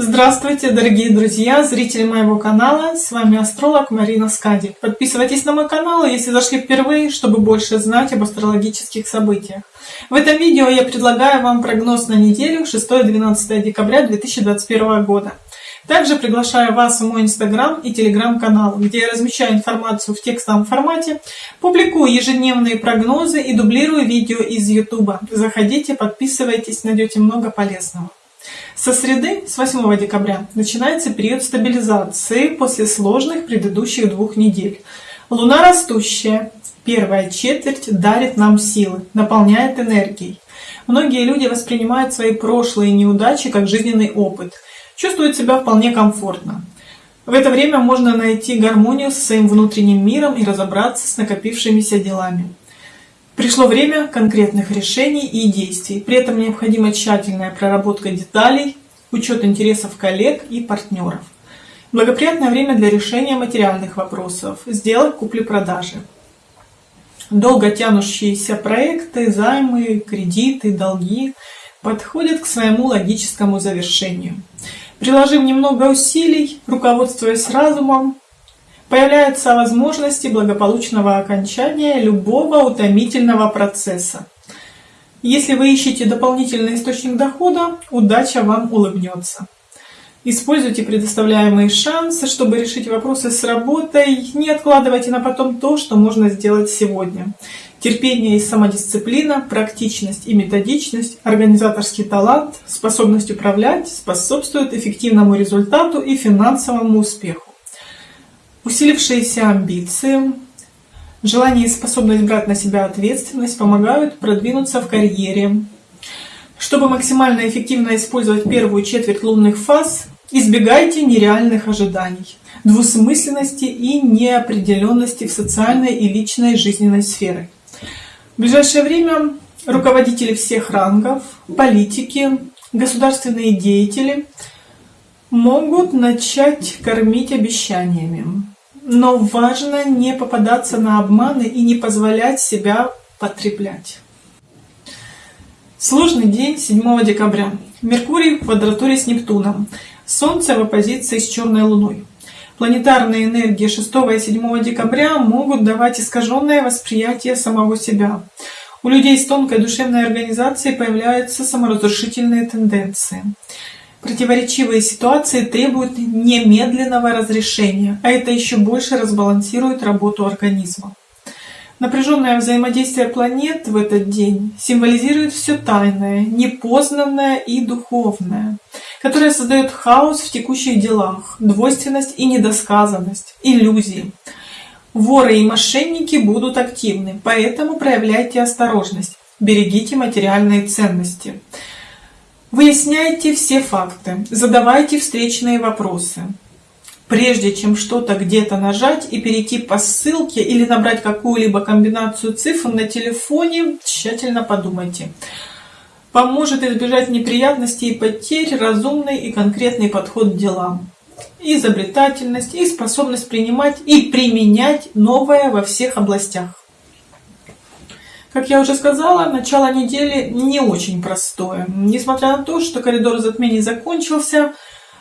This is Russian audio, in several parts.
Здравствуйте, дорогие друзья, зрители моего канала. С вами астролог Марина Скади. Подписывайтесь на мой канал, если зашли впервые, чтобы больше знать об астрологических событиях. В этом видео я предлагаю вам прогноз на неделю 6-12 декабря 2021 года. Также приглашаю вас в мой инстаграм и телеграм-канал, где я размещаю информацию в текстовом формате, публикую ежедневные прогнозы и дублирую видео из ютуба. Заходите, подписывайтесь, найдете много полезного. Со среды, с 8 декабря, начинается период стабилизации после сложных предыдущих двух недель. Луна растущая, первая четверть дарит нам силы, наполняет энергией. Многие люди воспринимают свои прошлые неудачи как жизненный опыт, чувствуют себя вполне комфортно. В это время можно найти гармонию со своим внутренним миром и разобраться с накопившимися делами. Пришло время конкретных решений и действий. При этом необходима тщательная проработка деталей, учет интересов коллег и партнеров. Благоприятное время для решения материальных вопросов, сделок купли-продажи. Долго тянущиеся проекты, займы, кредиты, долги подходят к своему логическому завершению. Приложив немного усилий, руководствуясь разумом, появляются возможности благополучного окончания любого утомительного процесса. Если вы ищете дополнительный источник дохода, удача вам улыбнется. Используйте предоставляемые шансы, чтобы решить вопросы с работой. Не откладывайте на потом то, что можно сделать сегодня. Терпение и самодисциплина, практичность и методичность, организаторский талант, способность управлять способствуют эффективному результату и финансовому успеху. Усилившиеся амбиции, желание и способность брать на себя ответственность помогают продвинуться в карьере. Чтобы максимально эффективно использовать первую четверть лунных фаз, избегайте нереальных ожиданий, двусмысленности и неопределенности в социальной и личной жизненной сфере. В ближайшее время руководители всех рангов, политики, государственные деятели могут начать кормить обещаниями но важно не попадаться на обманы и не позволять себя потреблять. Сложный день 7 декабря. Меркурий в квадратуре с Нептуном. Солнце в оппозиции с черной луной. Планетарные энергии 6 и 7 декабря могут давать искаженное восприятие самого себя. У людей с тонкой душевной организацией появляются саморазрушительные тенденции. Противоречивые ситуации требуют немедленного разрешения, а это еще больше разбалансирует работу организма. Напряженное взаимодействие планет в этот день символизирует все тайное, непознанное и духовное, которое создает хаос в текущих делах, двойственность и недосказанность, иллюзии. Воры и мошенники будут активны, поэтому проявляйте осторожность, берегите материальные ценности. Выясняйте все факты, задавайте встречные вопросы. Прежде чем что-то где-то нажать и перейти по ссылке или набрать какую-либо комбинацию цифр на телефоне, тщательно подумайте. Поможет избежать неприятностей и потерь разумный и конкретный подход к делам. Изобретательность и способность принимать и применять новое во всех областях. Как я уже сказала, начало недели не очень простое. Несмотря на то, что коридор затмений закончился,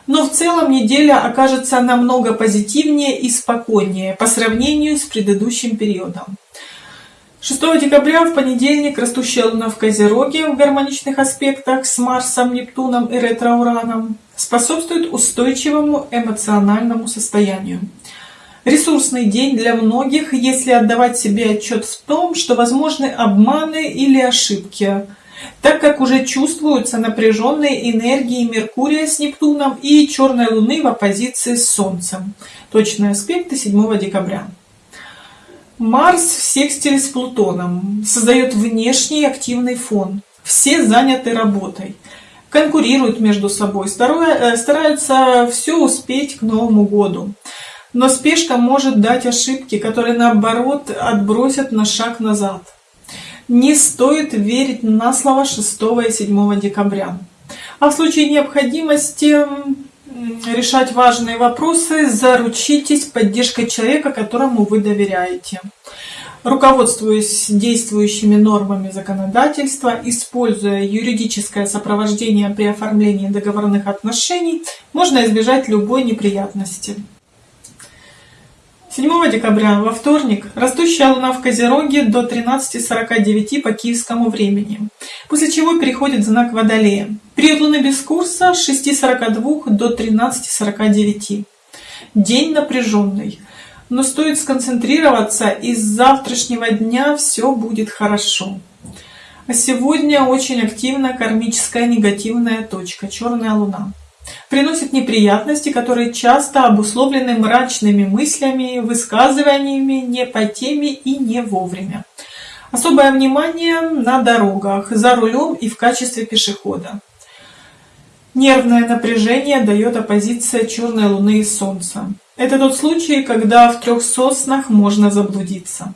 но в целом неделя окажется намного позитивнее и спокойнее по сравнению с предыдущим периодом. 6 декабря в понедельник растущая луна в Козероге в гармоничных аспектах с Марсом, Нептуном и ретроураном способствует устойчивому эмоциональному состоянию. Ресурсный день для многих, если отдавать себе отчет в том, что возможны обманы или ошибки, так как уже чувствуются напряженные энергии Меркурия с Нептуном и Черной Луны в оппозиции с Солнцем. Точные аспекты 7 декабря. Марс в секстиле с Плутоном создает внешний активный фон. Все заняты работой, конкурируют между собой, э, стараются все успеть к Новому году. Но спешка может дать ошибки, которые наоборот отбросят на шаг назад. Не стоит верить на слово 6 и 7 декабря. А в случае необходимости решать важные вопросы, заручитесь поддержкой человека, которому вы доверяете. Руководствуясь действующими нормами законодательства, используя юридическое сопровождение при оформлении договорных отношений, можно избежать любой неприятности. 7 декабря, во вторник, растущая луна в Козероге до 13.49 по киевскому времени, после чего переходит знак Водолея. Период луны без курса с 6.42 до 13.49. День напряженный, но стоит сконцентрироваться, и с завтрашнего дня все будет хорошо. А сегодня очень активна кармическая негативная точка, черная луна приносит неприятности, которые часто обусловлены мрачными мыслями, высказываниями не по теме и не вовремя. Особое внимание на дорогах, за рулем и в качестве пешехода. Нервное напряжение дает оппозиция черной луны и солнца. Это тот случай, когда в трех соснах можно заблудиться.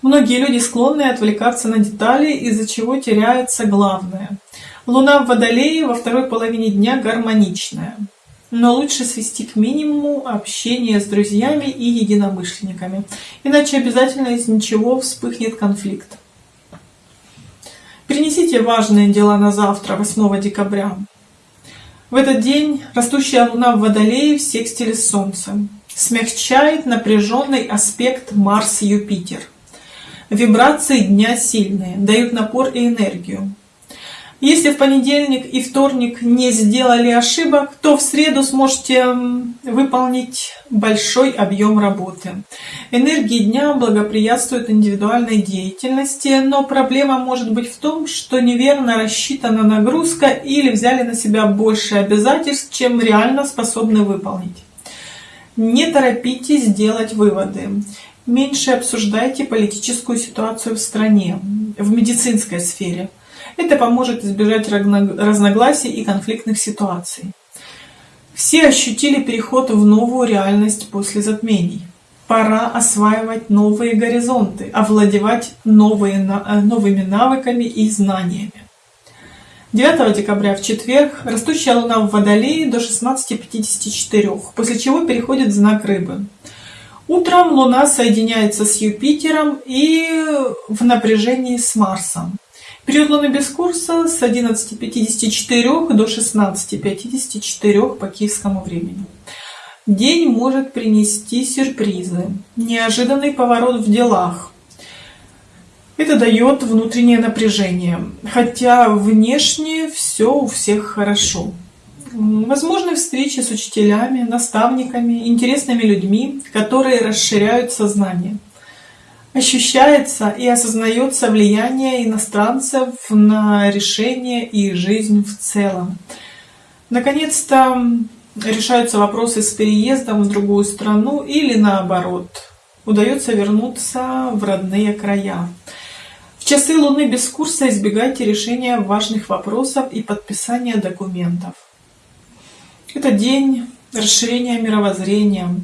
Многие люди склонны отвлекаться на детали, из-за чего теряется главное. Луна в Водолее во второй половине дня гармоничная, но лучше свести к минимуму общение с друзьями и единомышленниками, иначе обязательно из ничего вспыхнет конфликт. Перенесите важные дела на завтра, 8 декабря. В этот день растущая Луна в Водолее в секстиле с Солнцем смягчает напряженный аспект Марс-Юпитер. Вибрации дня сильные, дают напор и энергию. Если в понедельник и вторник не сделали ошибок, то в среду сможете выполнить большой объем работы. Энергии дня благоприятствуют индивидуальной деятельности, но проблема может быть в том, что неверно рассчитана нагрузка или взяли на себя больше обязательств, чем реально способны выполнить. Не торопитесь делать выводы. Меньше обсуждайте политическую ситуацию в стране, в медицинской сфере – это поможет избежать разногласий и конфликтных ситуаций. Все ощутили переход в новую реальность после затмений. Пора осваивать новые горизонты, овладевать новые, э, новыми навыками и знаниями. 9 декабря в четверг растущая луна в Водолее до 16.54, после чего переходит в знак Рыбы. Утром луна соединяется с Юпитером и в напряжении с Марсом. Период без курса с 11.54 до 16.54 по киевскому времени. День может принести сюрпризы, неожиданный поворот в делах. Это дает внутреннее напряжение, хотя внешне все у всех хорошо. Возможны встречи с учителями, наставниками, интересными людьми, которые расширяют сознание – ощущается и осознается влияние иностранцев на решение и жизнь в целом. Наконец-то решаются вопросы с переездом в другую страну или наоборот, удается вернуться в родные края. В часы Луны без курса избегайте решения важных вопросов и подписания документов. Это день расширения мировоззрения,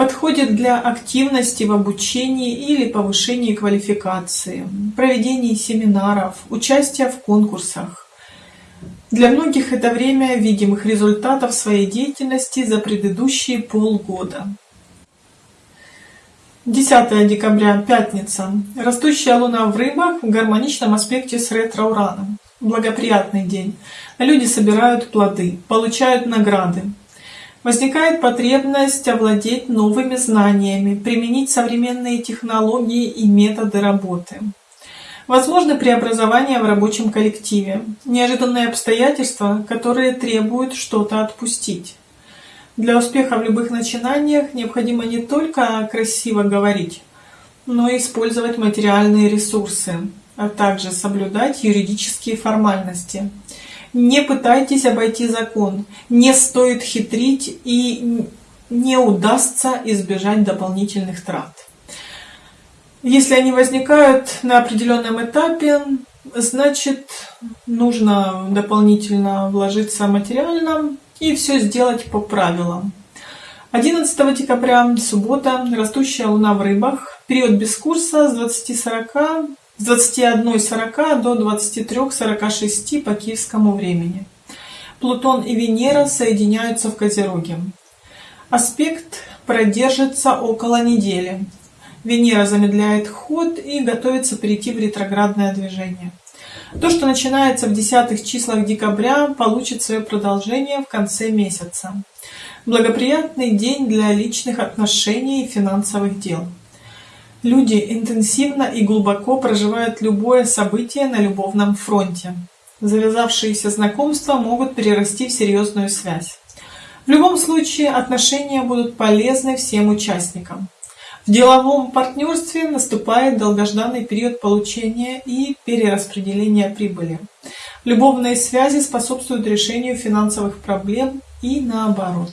Подходит для активности в обучении или повышении квалификации, проведении семинаров, участия в конкурсах. Для многих это время видимых результатов своей деятельности за предыдущие полгода. 10 декабря, пятница. Растущая луна в рыбах в гармоничном аспекте с ретро-ураном. Благоприятный день. Люди собирают плоды, получают награды, Возникает потребность овладеть новыми знаниями, применить современные технологии и методы работы. Возможно преобразование в рабочем коллективе, неожиданные обстоятельства, которые требуют что-то отпустить. Для успеха в любых начинаниях необходимо не только красиво говорить, но и использовать материальные ресурсы, а также соблюдать юридические формальности – не пытайтесь обойти закон, не стоит хитрить и не удастся избежать дополнительных трат. Если они возникают на определенном этапе, значит нужно дополнительно вложиться материально и все сделать по правилам. 11 декабря, суббота, растущая луна в рыбах, период без курса с 20.40 с 21.40 до 23.46 по киевскому времени. Плутон и Венера соединяются в Козероге. Аспект продержится около недели. Венера замедляет ход и готовится перейти в ретроградное движение. То, что начинается в десятых числах декабря, получит свое продолжение в конце месяца. Благоприятный день для личных отношений и финансовых дел. Люди интенсивно и глубоко проживают любое событие на любовном фронте. Завязавшиеся знакомства могут перерасти в серьезную связь. В любом случае отношения будут полезны всем участникам. В деловом партнерстве наступает долгожданный период получения и перераспределения прибыли. Любовные связи способствуют решению финансовых проблем и наоборот.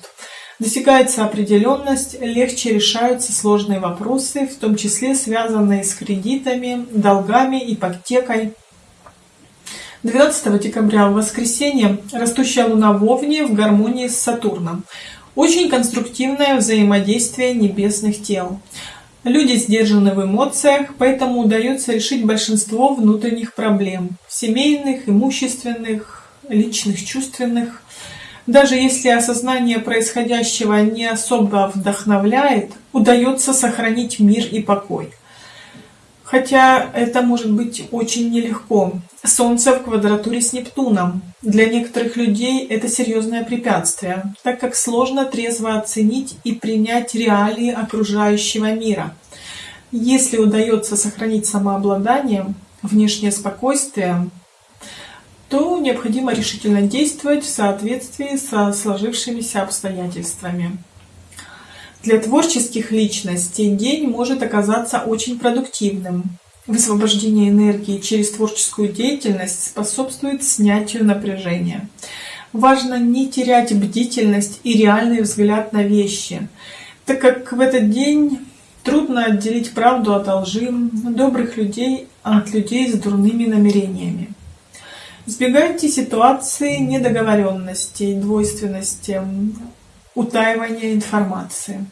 Достигается определенность, легче решаются сложные вопросы, в том числе связанные с кредитами, долгами, ипотекой. 12 декабря в воскресенье растущая луна в Овне в гармонии с Сатурном. Очень конструктивное взаимодействие небесных тел. Люди сдержаны в эмоциях, поэтому удается решить большинство внутренних проблем – семейных, имущественных, личных, чувственных. Даже если осознание происходящего не особо вдохновляет, удается сохранить мир и покой. Хотя это может быть очень нелегко. Солнце в квадратуре с Нептуном. Для некоторых людей это серьезное препятствие, так как сложно трезво оценить и принять реалии окружающего мира. Если удается сохранить самообладание, внешнее спокойствие, то необходимо решительно действовать в соответствии со сложившимися обстоятельствами. Для творческих личностей день может оказаться очень продуктивным. Высвобождение энергии через творческую деятельность способствует снятию напряжения. Важно не терять бдительность и реальный взгляд на вещи, так как в этот день трудно отделить правду от лжи, добрых людей от людей с дурными намерениями. Избегайте ситуации недоговоренностей, двойственности, утаивания информации.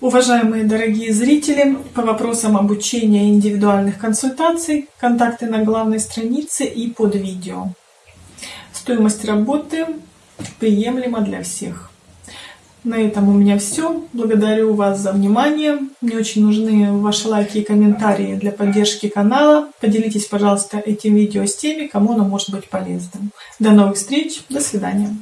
Уважаемые дорогие зрители, по вопросам обучения индивидуальных консультаций, контакты на главной странице и под видео. Стоимость работы приемлема для всех. На этом у меня все. Благодарю вас за внимание. Мне очень нужны ваши лайки и комментарии для поддержки канала. Поделитесь, пожалуйста, этим видео с теми, кому оно может быть полезным. До новых встреч. До свидания.